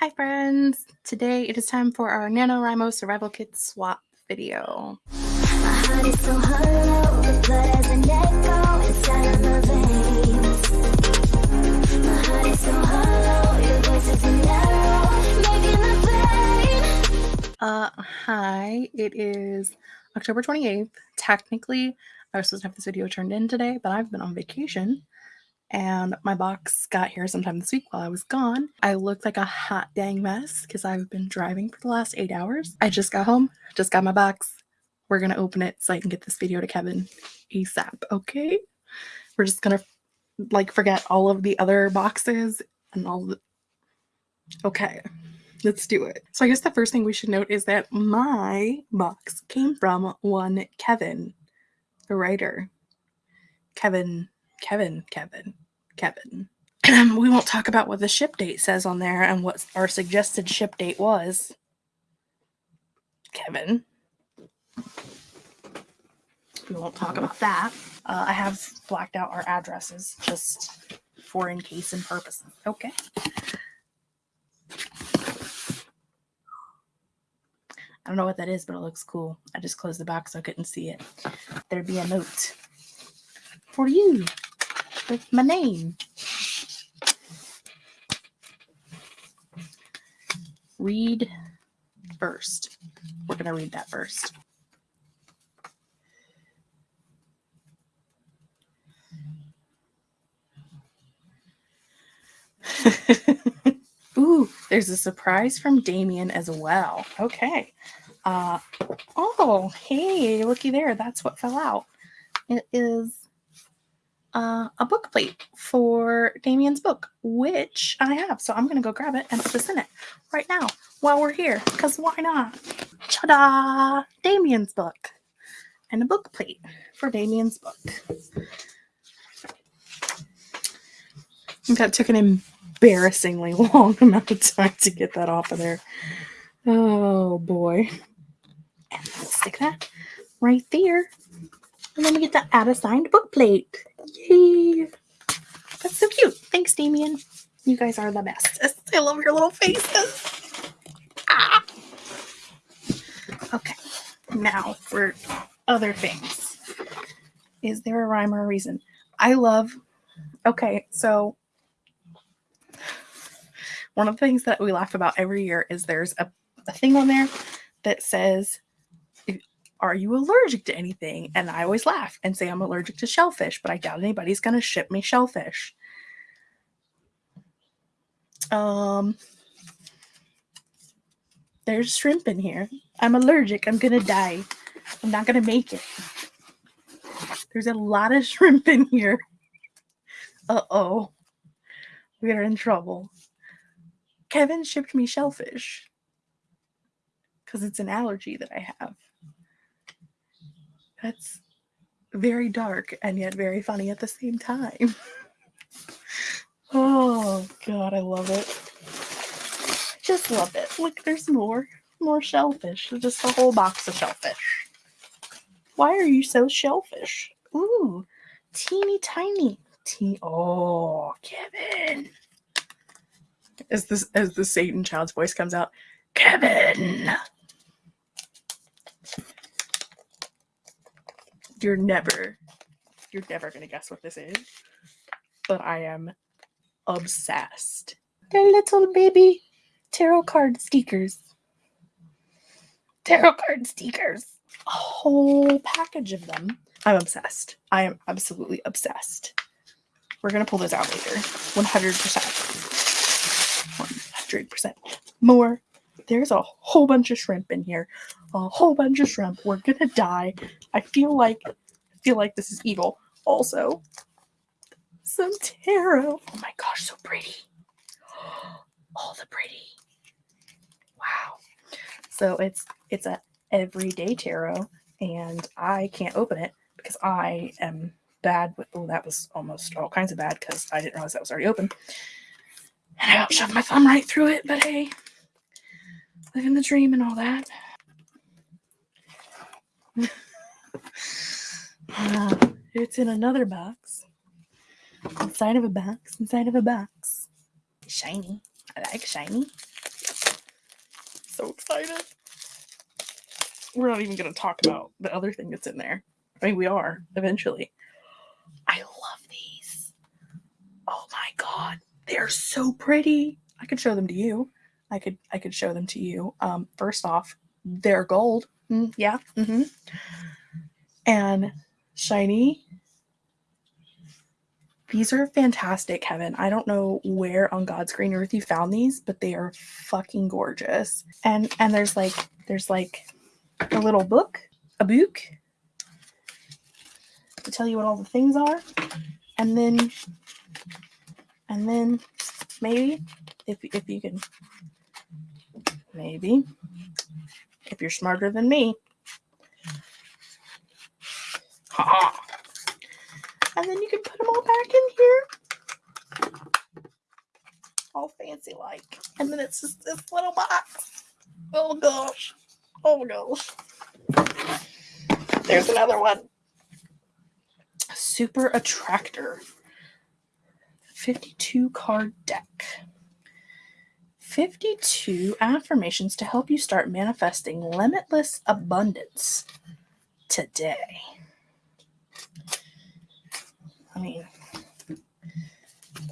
Hi friends! Today it is time for our NaNoWriMo Survival Kit swap video. Uh, hi, it is October 28th. Technically, I was supposed to have this video turned in today, but I've been on vacation and my box got here sometime this week while I was gone. I looked like a hot dang mess because I've been driving for the last eight hours. I just got home, just got my box. We're gonna open it so I can get this video to Kevin ASAP, okay? We're just gonna like forget all of the other boxes and all the okay let's do it so i guess the first thing we should note is that my box came from one kevin the writer kevin Kevin, Kevin, Kevin. we won't talk about what the ship date says on there and what our suggested ship date was. Kevin. We won't talk about that. Uh, I have blacked out our addresses just for in case and purposes. Okay. I don't know what that is, but it looks cool. I just closed the box so I couldn't see it. There'd be a note for you with my name. Read first. We're going to read that first. Ooh, there's a surprise from Damien as well. Okay. Uh, oh, hey, looky there. That's what fell out. It is uh, a book plate for Damien's book, which I have. So I'm going to go grab it and put this in it right now while we're here, because why not? Ta-da! Damien's book. And a book plate for Damien's book. That took an embarrassingly long amount of time to get that off of there. Oh boy. And stick that right there. And then we get to add a signed book plate. Yay! That's so cute. Thanks, Damien. You guys are the best. I love your little faces. Ah. Okay, now for other things. Is there a rhyme or a reason? I love. Okay, so one of the things that we laugh about every year is there's a, a thing on there that says are you allergic to anything? And I always laugh and say I'm allergic to shellfish, but I doubt anybody's going to ship me shellfish. Um, there's shrimp in here. I'm allergic. I'm going to die. I'm not going to make it. There's a lot of shrimp in here. Uh oh. We are in trouble. Kevin shipped me shellfish because it's an allergy that I have. That's very dark and yet very funny at the same time. oh god, I love it. Just love it. Look, there's more. More shellfish. Just a whole box of shellfish. Why are you so shellfish? Ooh, teeny tiny. Teen oh, Kevin. As this as the Satan child's voice comes out, Kevin. You're never you're never gonna guess what this is but i am obsessed. They're little baby tarot card stickers. Tarot card stickers. A whole package of them. I'm obsessed. I am absolutely obsessed. We're gonna pull those out later. 100% 100% more there's a whole bunch of shrimp in here. A whole bunch of shrimp. We're gonna die. I feel like I feel like this is evil. Also, some tarot. Oh my gosh, so pretty. All the pretty. Wow. So it's it's a everyday tarot, and I can't open it because I am bad with oh that was almost all kinds of bad because I didn't realize that was already open. And I shoved my thumb right through it, but hey, living the dream and all that. uh, it's in another box. Inside of a box, inside of a box. Shiny. I like shiny. so excited. We're not even going to talk about the other thing that's in there. I mean, we are eventually. I love these. Oh my god, they're so pretty. I could show them to you. I could I could show them to you. Um, first off, they're gold. Mm, yeah. Mm-hmm. And shiny. These are fantastic, Kevin. I don't know where on God's green earth you found these, but they are fucking gorgeous. And and there's like there's like a little book, a book to tell you what all the things are. And then and then maybe if if you can maybe if you're smarter than me. Ha ha. And then you can put them all back in here. All fancy like. And then it's just this little box. Oh gosh. Oh gosh. There's another one. Super Attractor. 52 card deck. 52 affirmations to help you start manifesting limitless abundance today. I mean,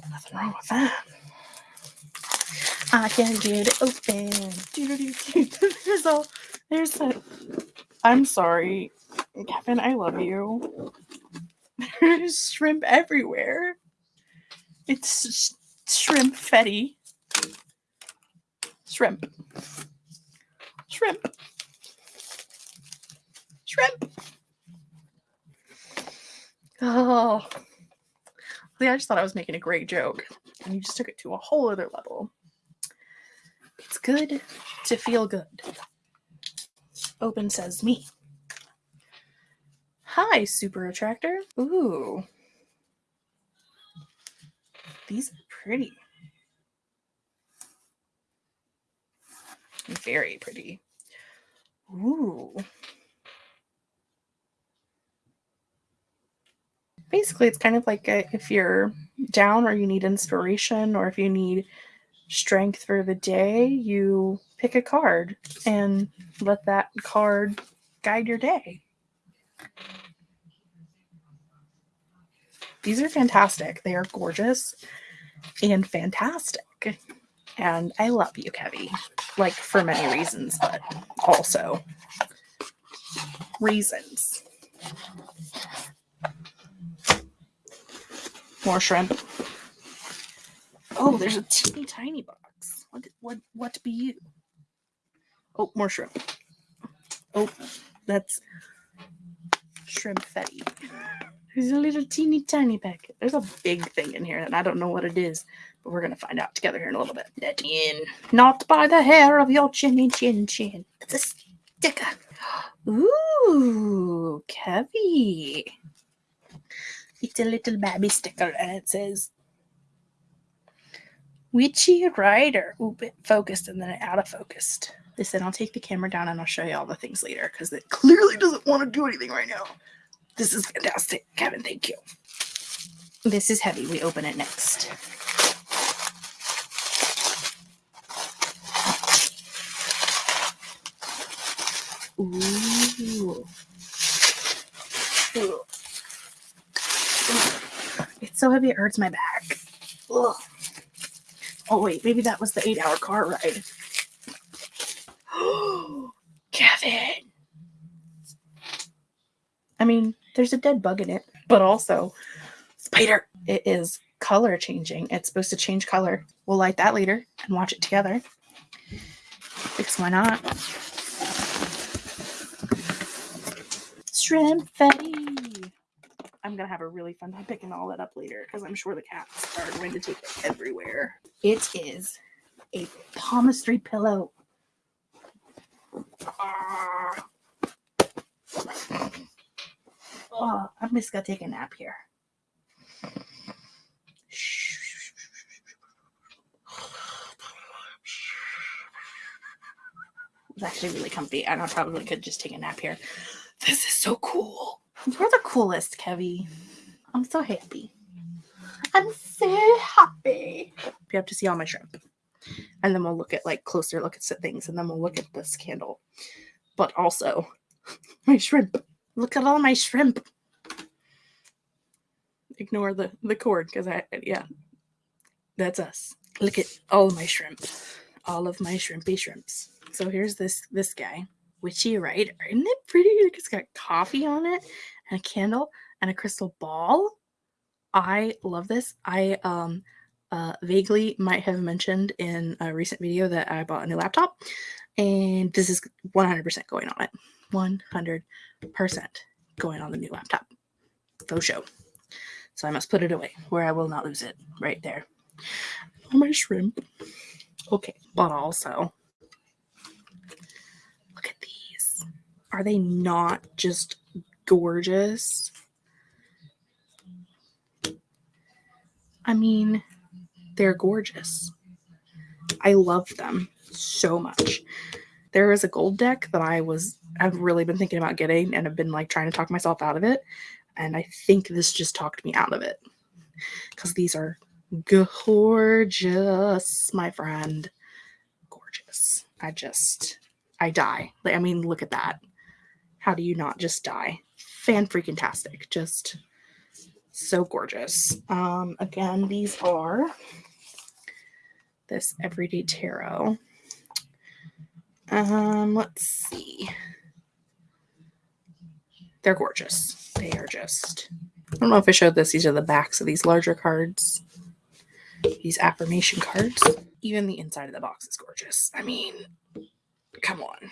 nothing wrong with that. I can get it open. There's all, there's a, I'm sorry, Kevin, I love you. There's shrimp everywhere. It's shrimp fetty. Shrimp. Shrimp. Shrimp. Oh. I just thought I was making a great joke. And you just took it to a whole other level. It's good to feel good. Open says me. Hi, Super Attractor. Ooh. These are pretty. Very pretty. Ooh. Basically, it's kind of like a, if you're down or you need inspiration or if you need strength for the day, you pick a card and let that card guide your day. These are fantastic. They are gorgeous and fantastic. And I love you, Kevy. Like for many reasons, but also reasons. More shrimp. Oh, there's a teeny tiny box. What what what be you? Oh, more shrimp. Oh, that's shrimp fetty. There's a little teeny tiny packet. There's a big thing in here, and I don't know what it is, but we're gonna find out together here in a little bit. Not by the hair of your chinny chin chin. It's a sticker. Ooh, Kevy. It's a little baby sticker, and it says Witchy Writer. Oop, it focused and then it out of focused. They said I'll take the camera down and I'll show you all the things later because it clearly doesn't want to do anything right now. This is fantastic. Kevin, thank you. This is heavy. We open it next. Ooh. Ooh. It's so heavy it hurts my back. Ugh. Oh wait, maybe that was the eight-hour car ride. Kevin. I mean, there's a dead bug in it, but also spider. It is color changing. It's supposed to change color. We'll light that later and watch it together. Because why not? Shrimp Fetty. I'm gonna have a really fun time picking all that up later because I'm sure the cats are going to take it everywhere. It is a palmistry pillow. Ah. Oh, I'm just gonna take a nap here. It's actually really comfy, and I probably could just take a nap here. This is so cool. You're the coolest, Kevy. I'm so happy. I'm so happy. You have to see all my shrimp. and then we'll look at like closer look at things and then we'll look at this candle but also my shrimp look at all my shrimp ignore the the cord because i yeah that's us look at all my shrimp all of my shrimpy shrimps so here's this this guy witchy right isn't it pretty it's got coffee on it and a candle and a crystal ball i love this i um uh, vaguely might have mentioned in a recent video that I bought a new laptop, and this is 100% going on it. 100% going on the new laptop. Faux show. So I must put it away where I will not lose it. Right there. Oh, my shrimp. Okay, but also, look at these. Are they not just gorgeous? I mean, they're gorgeous. I love them so much. There is a gold deck that I was I've really been thinking about getting and have been like trying to talk myself out of it. And I think this just talked me out of it. Because these are gorgeous, my friend. Gorgeous. I just I die. Like, I mean, look at that. How do you not just die? Fan freaking tastic. Just so gorgeous. Um, again, these are this everyday tarot. Um, let's see. They're gorgeous. They are just. I don't know if I showed this. These are the backs of these larger cards. These affirmation cards. Even the inside of the box is gorgeous. I mean, come on.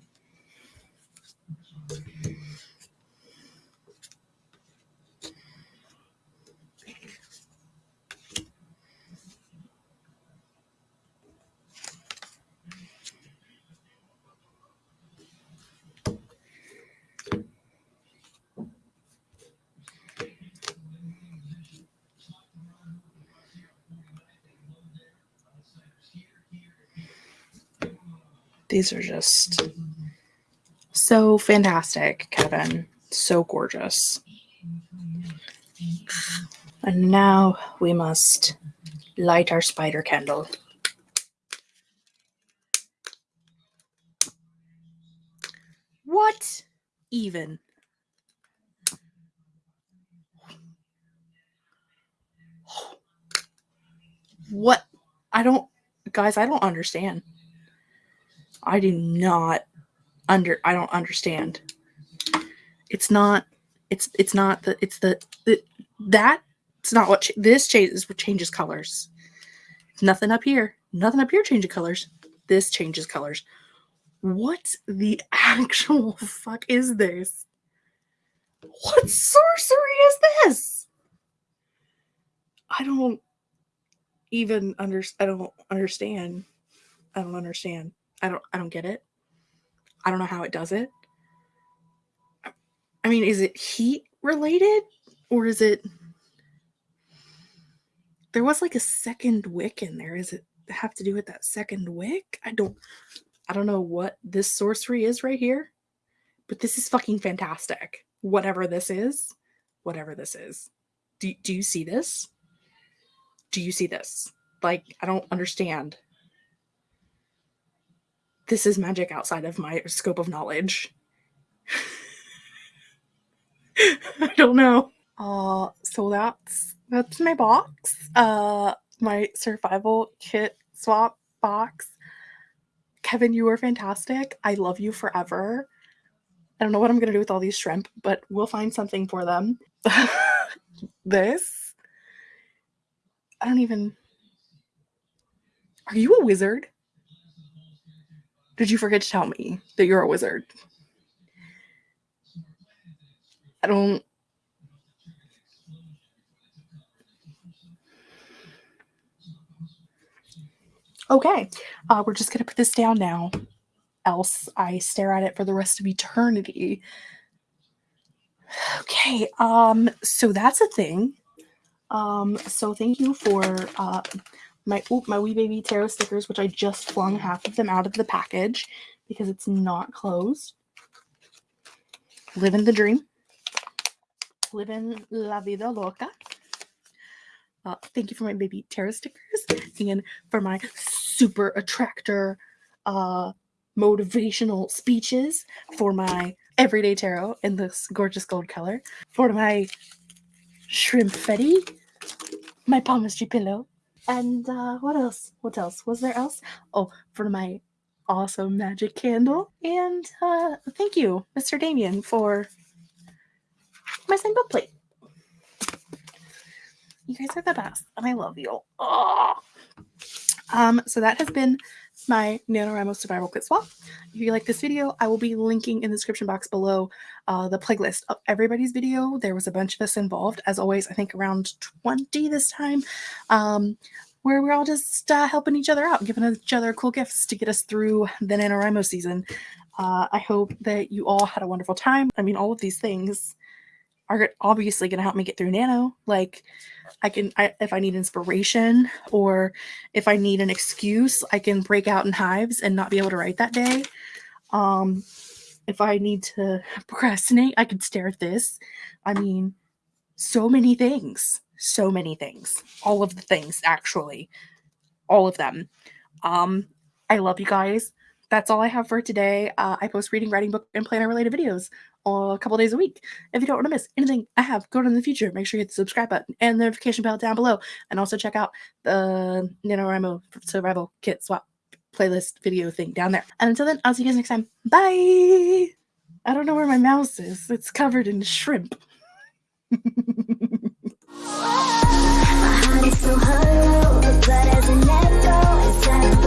These are just so fantastic, Kevin. So gorgeous. And now we must light our spider candle. What even? What? I don't, guys, I don't understand. I do not under I don't understand. It's not it's it's not the it's the, the that it's not what this changes What changes colors. Nothing up here. Nothing up here changes colors. This changes colors. What the actual fuck is this? What sorcery is this? I don't even under I don't understand. I don't understand. I don't I don't get it. I don't know how it does it. I mean, is it heat related or is it There was like a second wick in there. Is it have to do with that second wick? I don't I don't know what this sorcery is right here, but this is fucking fantastic. Whatever this is, whatever this is. Do, do you see this? Do you see this? Like, I don't understand this is magic outside of my scope of knowledge. I don't know. Uh, so that's that's my box. Uh, my survival kit swap box. Kevin, you are fantastic. I love you forever. I don't know what I'm gonna do with all these shrimp, but we'll find something for them. this. I don't even. Are you a wizard? Did you forget to tell me that you're a wizard? I don't. Okay, uh, we're just going to put this down now, else I stare at it for the rest of eternity. Okay, um, so that's a thing. Um, so thank you for uh, my oop, my wee baby tarot stickers, which I just flung half of them out of the package because it's not closed. Living the dream. Living la vida loca. Uh, thank you for my baby tarot stickers and for my super attractor uh, motivational speeches for my everyday tarot in this gorgeous gold color, for my shrimp fetty, my palmistry pillow, and uh, what else? What else? Was there else? Oh, for my awesome magic candle. And uh, thank you, Mr. Damien, for my same book plate. You guys are the best, and I love you. Oh. Um, so that has been my NaNoWriMo survival kit swap. If you like this video, I will be linking in the description box below uh, the playlist of everybody's video. There was a bunch of us involved, as always, I think around 20 this time, um, where we're all just uh, helping each other out, giving each other cool gifts to get us through the NaNoWriMo season. Uh, I hope that you all had a wonderful time. I mean, all of these things are obviously going to help me get through nano. Like i can I, if i need inspiration or if i need an excuse i can break out in hives and not be able to write that day. Um if i need to procrastinate i can stare at this. I mean so many things so many things all of the things actually all of them. Um i love you guys. That's all I have for today. Uh, I post reading, writing, book, and planner related videos a couple days a week. If you don't want to miss anything I have going in the future, make sure you hit the subscribe button and the notification bell down below. And also check out the NaNoWriMo Survival Kit Swap playlist video thing down there. And until then, I'll see you guys next time. Bye! I don't know where my mouse is. It's covered in shrimp. my heart is so hollow, an echo